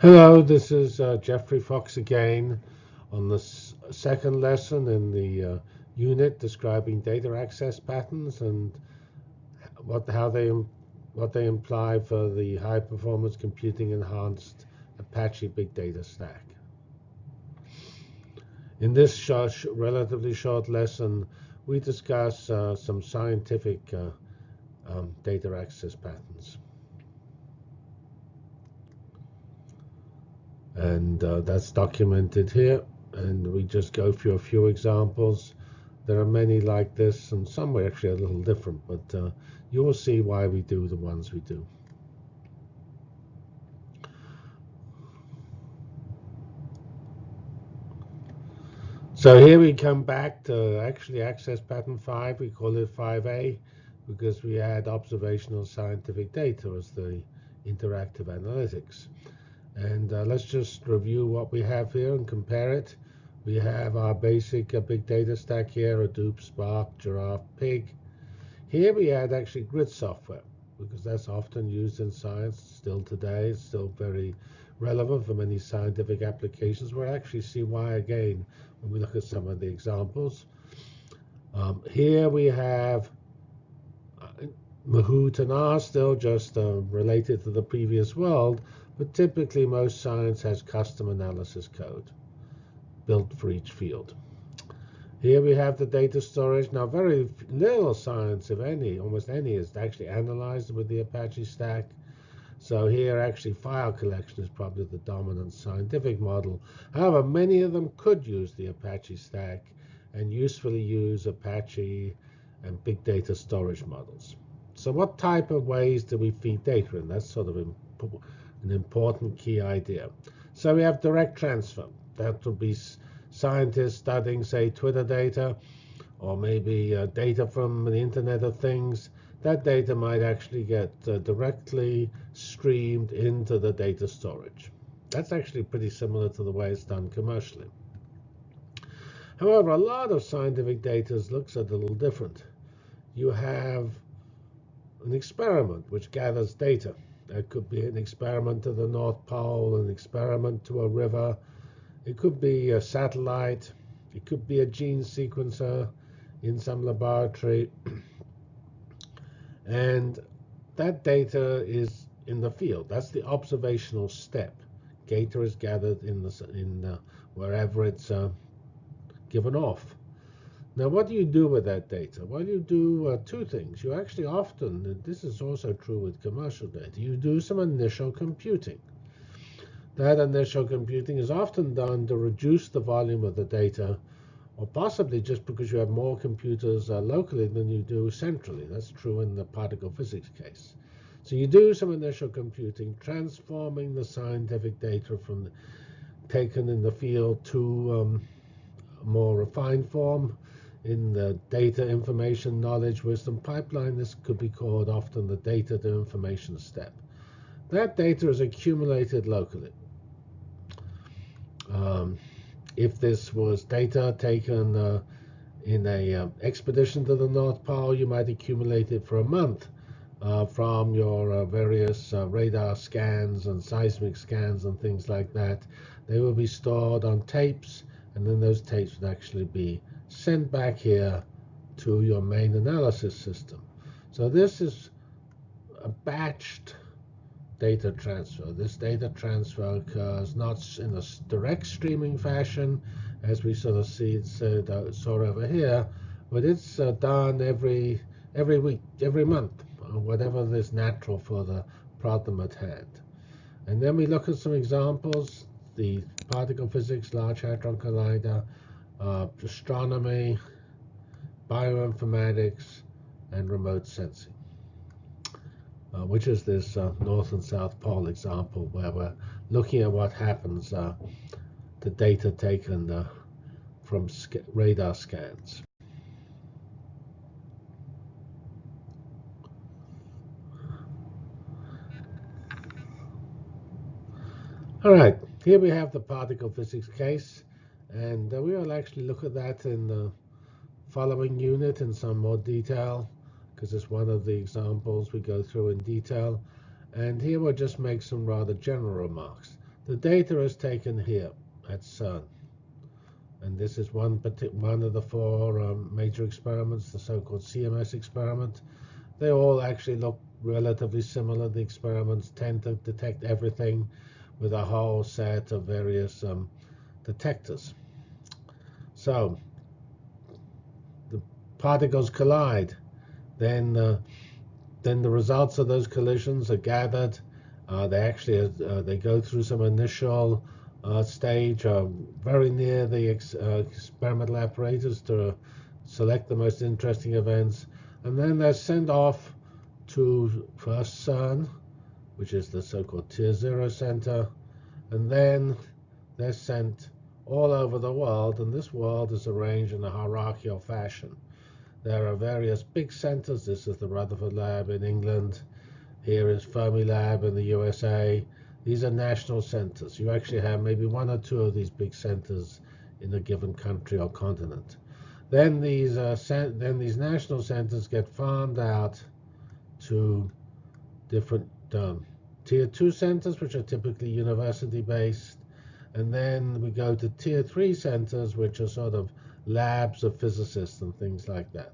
Hello, this is uh, Geoffrey Fox again on the second lesson in the uh, unit describing data access patterns and what how they what they imply for the high performance computing enhanced Apache Big Data Stack. In this relatively short lesson, we discuss uh, some scientific uh, um, data access patterns. And uh, that's documented here. And we just go through a few examples. There are many like this and some are actually a little different but uh, you will see why we do the ones we do. So here we come back to actually access pattern 5 we call it 5a because we add observational scientific data as the interactive analytics and uh, let's just review what we have here and compare it. We have our basic uh, big data stack here, Hadoop, Spark, Giraph, Pig. Here we add actually grid software because that's often used in science still today. It's still very relevant for many scientific applications. We'll actually see why again when we look at some of the examples. Um, here we have uh, Mahout and R still just uh, related to the previous world, but typically most science has custom analysis code built for each field. Here we have the data storage. Now, very little science, if any, almost any, is actually analyzed with the Apache stack. So here, actually, file collection is probably the dominant scientific model. However, many of them could use the Apache stack and usefully use Apache and big data storage models. So what type of ways do we feed data in? That's sort of important an important key idea. So we have direct transfer. That would be scientists studying, say, Twitter data, or maybe uh, data from the Internet of Things. That data might actually get uh, directly streamed into the data storage. That's actually pretty similar to the way it's done commercially. However, a lot of scientific data looks a little different. You have an experiment which gathers data. That could be an experiment to the North Pole, an experiment to a river. It could be a satellite. It could be a gene sequencer in some laboratory. and that data is in the field. That's the observational step. Data is gathered in the in the, wherever it's uh, given off. Now, what do you do with that data? Well, you do uh, two things. You actually often, this is also true with commercial data, you do some initial computing. That initial computing is often done to reduce the volume of the data, or possibly just because you have more computers uh, locally than you do centrally. That's true in the particle physics case. So you do some initial computing, transforming the scientific data from taken in the field to um, more refined form in the data information knowledge wisdom pipeline, this could be called often the data to information step. That data is accumulated locally. Um, if this was data taken uh, in a uh, expedition to the North Pole, you might accumulate it for a month uh, from your uh, various uh, radar scans and seismic scans and things like that. They will be stored on tapes, and then those tapes would actually be sent back here to your main analysis system. So this is a batched data transfer. This data transfer occurs not in a direct streaming fashion, as we sort of see it sort of over here, but it's uh, done every every week, every month, uh, whatever is natural for the problem at hand. And then we look at some examples, the particle physics Large Hadron Collider, uh, astronomy, bioinformatics, and remote sensing, uh, which is this uh, North and South Pole example where we're looking at what happens uh, to data taken uh, from sc radar scans. All right, here we have the particle physics case. And uh, we will actually look at that in the following unit in some more detail, because it's one of the examples we go through in detail. And here we'll just make some rather general remarks. The data is taken here at CERN. And this is one, one of the four um, major experiments, the so-called CMS experiment. They all actually look relatively similar. The experiments tend to detect everything with a whole set of various um, detectors. So the particles collide. Then, uh, then the results of those collisions are gathered. Uh, they actually uh, they go through some initial uh, stage uh, very near the ex experimental apparatus to select the most interesting events. And then they're sent off to first CERN, which is the so-called Tier Zero Center, and then they're sent all over the world, and this world is arranged in a hierarchical fashion. There are various big centers. This is the Rutherford Lab in England. Here is Fermilab in the USA. These are national centers. You actually have maybe one or two of these big centers in a given country or continent. Then these uh, then these national centers get farmed out to different um, tier two centers, which are typically university based, and then we go to tier three centers, which are sort of labs of physicists and things like that.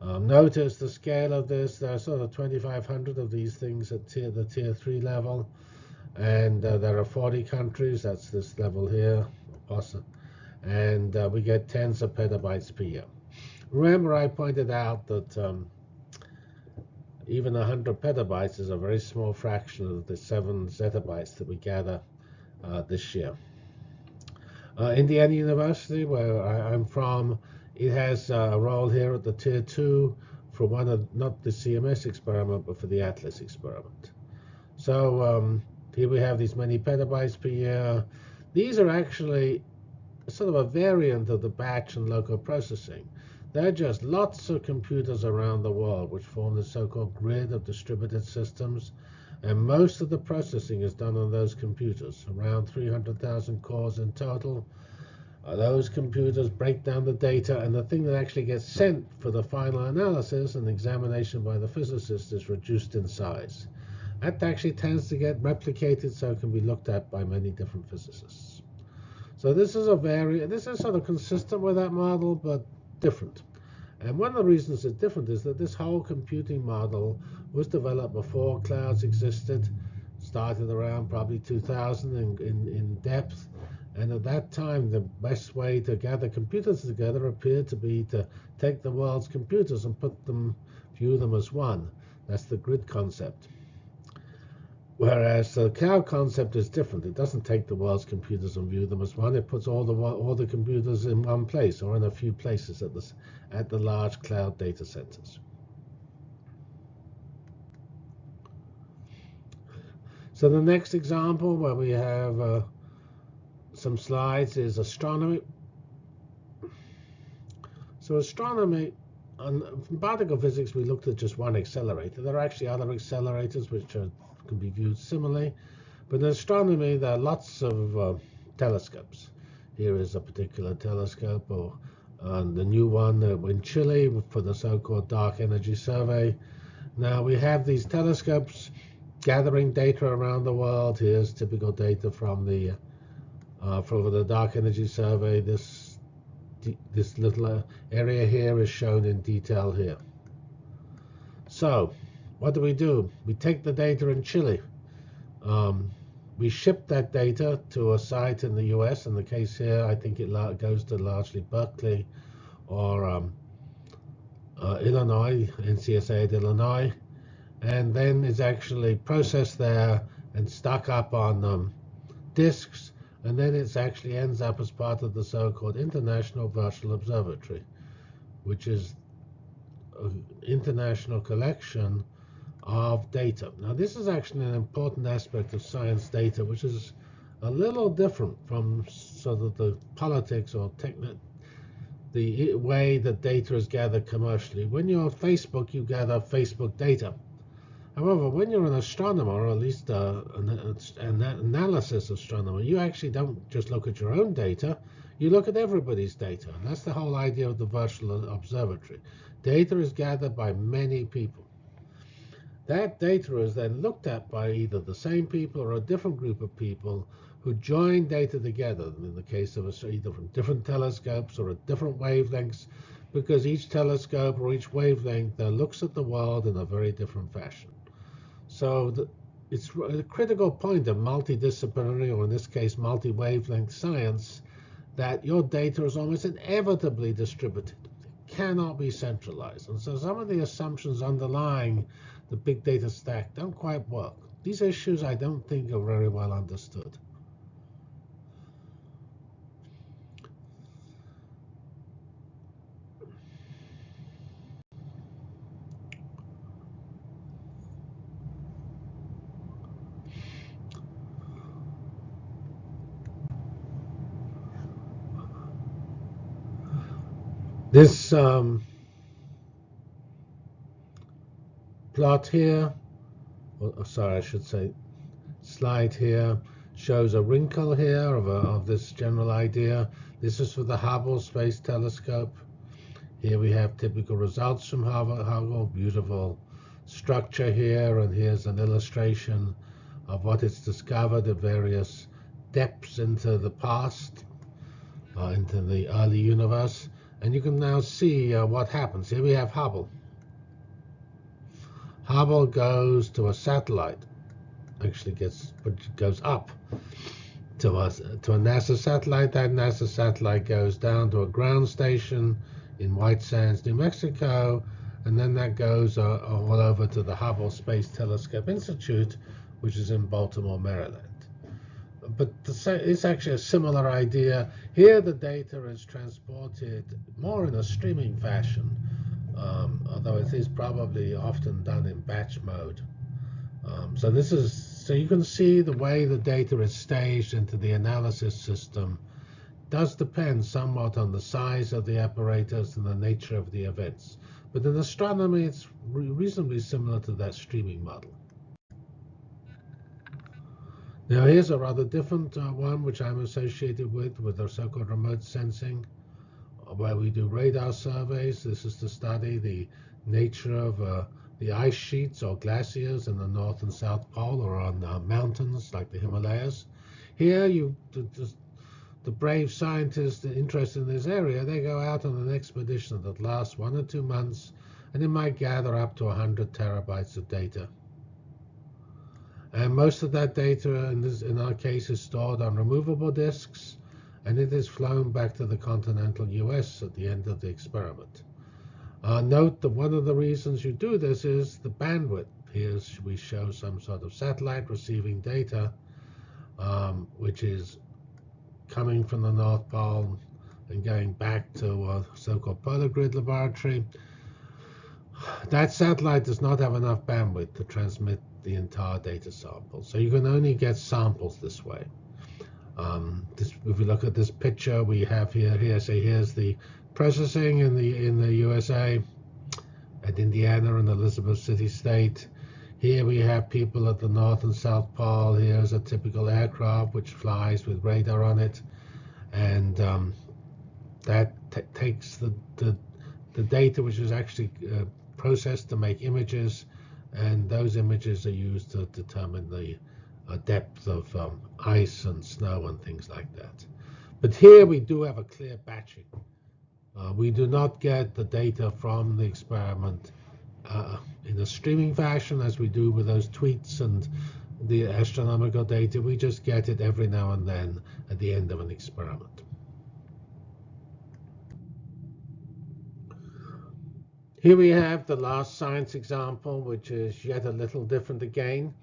Um, notice the scale of this. There are sort of 2,500 of these things at tier, the tier three level and uh, there are 40 countries. That's this level here, awesome. And uh, we get tens of petabytes per year. Remember, I pointed out that um, even 100 petabytes is a very small fraction of the 7 zettabytes that we gather uh, this year. Uh, Indiana University, where I, am from, it has uh, a role here at the tier 2 for one of, not the CMS experiment, but for the ATLAS experiment. So um, here we have these many petabytes per year. These are actually sort of a variant of the batch and local processing. They're just lots of computers around the world which form the so-called grid of distributed systems. And most of the processing is done on those computers, around 300,000 cores in total. Uh, those computers break down the data, and the thing that actually gets sent for the final analysis and examination by the physicist is reduced in size. That actually tends to get replicated so it can be looked at by many different physicists. So this is a very, this is sort of consistent with that model, but different. And one of the reasons it's different is that this whole computing model was developed before clouds existed, started around probably 2000 in, in, in depth. And at that time, the best way to gather computers together appeared to be to take the world's computers and put them, view them as one. That's the grid concept. Whereas the cloud concept is different. It doesn't take the world's computers and view them as one. It puts all the all the computers in one place or in a few places at the at the large cloud data centers. So the next example where we have uh, some slides is astronomy. So astronomy, on particle physics, we looked at just one accelerator. There are actually other accelerators which are can be viewed similarly. But in astronomy, there are lots of uh, telescopes. Here is a particular telescope, or uh, the new one uh, in Chile for the so-called Dark Energy Survey. Now we have these telescopes gathering data around the world. Here's typical data from the uh, from the Dark Energy Survey. This this little uh, area here is shown in detail here. So what do we do? We take the data in Chile. Um, we ship that data to a site in the US. In the case here, I think it goes to largely Berkeley or um, uh, Illinois, NCSA at Illinois, and then it's actually processed there and stuck up on um, disks, and then it actually ends up as part of the so-called International Virtual Observatory, which is an international collection of data. Now, this is actually an important aspect of science data, which is a little different from sort of the politics or techni- the way that data is gathered commercially. When you're on Facebook, you gather Facebook data. However, when you're an astronomer, or at least uh, an, an analysis astronomer, you actually don't just look at your own data, you look at everybody's data. And that's the whole idea of the virtual observatory. Data is gathered by many people. That data is then looked at by either the same people or a different group of people who join data together, in the case of a, either from different telescopes or at different wavelengths, because each telescope or each wavelength uh, looks at the world in a very different fashion. So the, it's a critical point of multidisciplinary, or in this case, multi-wavelength science, that your data is almost inevitably distributed. It cannot be centralized. And so some of the assumptions underlying the big data stack don't quite work. These issues I don't think are very well understood. Um, plot here, or, sorry, I should say slide here, shows a wrinkle here of, a, of this general idea. This is for the Hubble Space Telescope. Here we have typical results from Hubble, Hubble beautiful structure here, and here's an illustration of what it's discovered at various depths into the past, uh, into the early universe. And you can now see uh, what happens. Here we have Hubble. Hubble goes to a satellite, actually gets goes up to a, to a NASA satellite. That NASA satellite goes down to a ground station in White Sands, New Mexico, and then that goes uh, all over to the Hubble Space Telescope Institute, which is in Baltimore, Maryland but it's actually a similar idea. Here, the data is transported more in a streaming fashion, um, although it is probably often done in batch mode. Um, so this is so you can see the way the data is staged into the analysis system does depend somewhat on the size of the apparatus and the nature of the events. But in astronomy, it's reasonably similar to that streaming model. Now here's a rather different uh, one which I'm associated with, with the so-called remote sensing, where we do radar surveys. This is to study the nature of uh, the ice sheets or glaciers in the North and South Pole or on uh, mountains like the Himalayas. Here, you the, the brave scientists interested in this area, they go out on an expedition that lasts one or two months, and they might gather up to 100 terabytes of data. And most of that data in, this, in our case is stored on removable disks, and it is flown back to the continental US at the end of the experiment. Uh, note that one of the reasons you do this is the bandwidth. Here we show some sort of satellite receiving data, um, which is coming from the North Pole and going back to a so-called polar grid laboratory. That satellite does not have enough bandwidth to transmit the entire data sample. So you can only get samples this way. Um, this, if we look at this picture we have here, here, say here's the processing in the in the USA, at Indiana and Elizabeth City State. Here we have people at the North and South Pole. Here's a typical aircraft which flies with radar on it, and um, that takes the, the the data which is actually uh, processed to make images and those images are used to determine the uh, depth of um, ice and snow and things like that. But here we do have a clear batching. Uh, we do not get the data from the experiment uh, in a streaming fashion as we do with those tweets and the astronomical data. We just get it every now and then at the end of an experiment. Here we have the last science example, which is yet a little different again.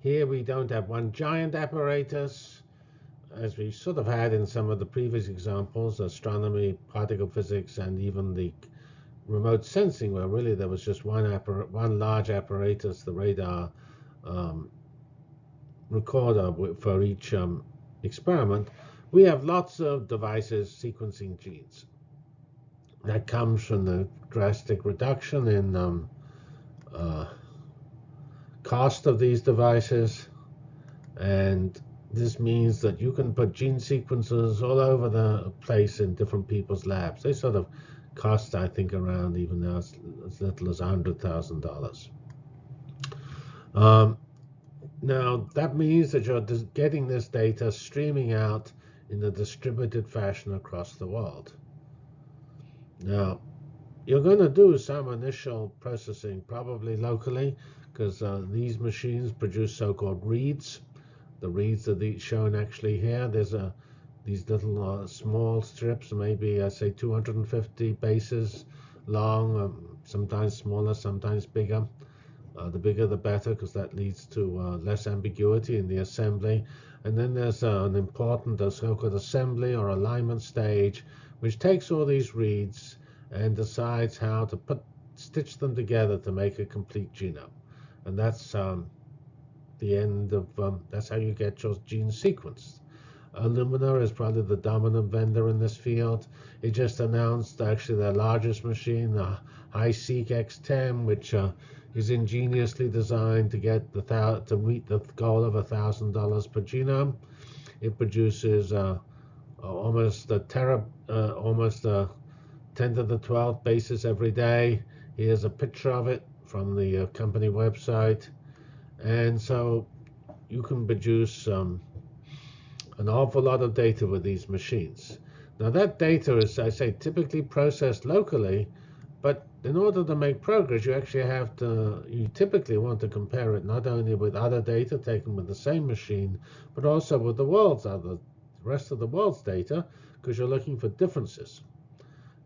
Here we don't have one giant apparatus, as we sort of had in some of the previous examples, astronomy, particle physics, and even the remote sensing, where really there was just one, one large apparatus, the radar um, recorder for each um, experiment. We have lots of devices sequencing genes that comes from the drastic reduction in um, uh, cost of these devices. And this means that you can put gene sequences all over the place in different people's labs. They sort of cost, I think, around even now as, as little as $100,000. Um, now, that means that you're getting this data streaming out in a distributed fashion across the world. Now, you're going to do some initial processing, probably locally, because uh, these machines produce so-called reads. The reads are shown actually here. There's a these little uh, small strips, maybe I say 250 bases long, um, sometimes smaller, sometimes bigger. Uh, the bigger the better, because that leads to uh, less ambiguity in the assembly. And then there's uh, an important so-called assembly or alignment stage, which takes all these reads and decides how to put stitch them together to make a complete genome. And that's um, the end of um, that's how you get your gene sequenced. Illumina is probably the dominant vendor in this field. It just announced actually their largest machine, the HiSeq X10, which uh, is ingeniously designed to get the to meet the goal of thousand dollars per genome. It produces uh, almost a tera, uh, almost a 10 to the 12th basis every day. Here's a picture of it from the uh, company website, and so you can produce um, an awful lot of data with these machines. Now that data is, I say, typically processed locally, but in order to make progress, you actually have to, you typically want to compare it not only with other data taken with the same machine, but also with the world's other, the rest of the world's data, because you're looking for differences.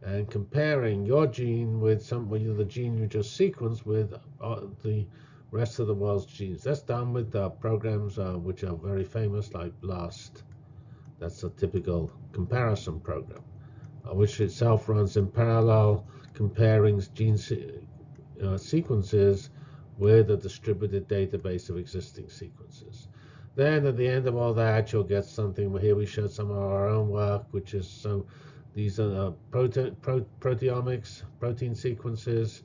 And comparing your gene with some, the gene you just sequenced with uh, the rest of the world's genes. That's done with uh, programs uh, which are very famous, like BLAST. That's a typical comparison program, uh, which itself runs in parallel, comparing gene se uh, sequences with a distributed database of existing sequences. Then at the end of all that, you'll get something. Here we showed some of our own work, which is so these are uh, prote pro proteomics, protein sequences,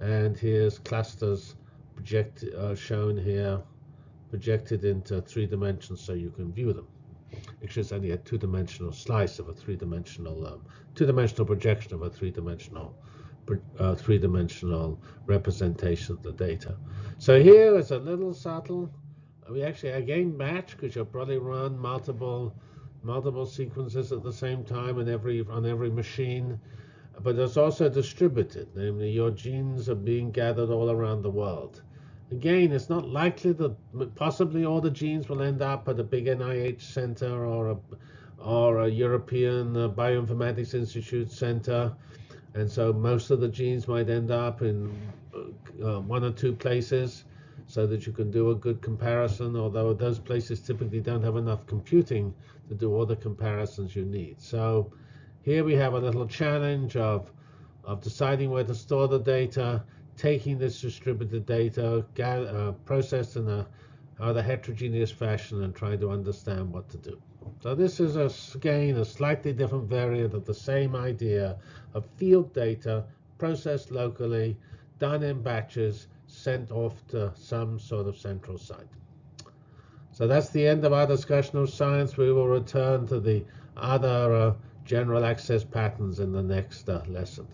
and here's clusters project, uh, shown here, projected into three dimensions so you can view them. Actually, it's only a two-dimensional slice of a three-dimensional, um, two-dimensional projection of a three-dimensional, uh, three-dimensional representation of the data. So here is a little subtle. We actually again match because you'll probably run multiple multiple sequences at the same time in every on every machine but it's also distributed namely your genes are being gathered all around the world Again, it's not likely that possibly all the genes will end up at a big NIH center or a, or a European uh, Bioinformatics Institute center. And so most of the genes might end up in uh, uh, one or two places so that you can do a good comparison, although those places typically don't have enough computing to do all the comparisons you need. So here we have a little challenge of, of deciding where to store the data, taking this distributed data, uh, processed in a rather heterogeneous fashion and trying to understand what to do. So this is, a, again, a slightly different variant of the same idea of field data processed locally, done in batches, sent off to some sort of central site. So that's the end of our discussion of science. We will return to the other uh, general access patterns in the next uh, lesson.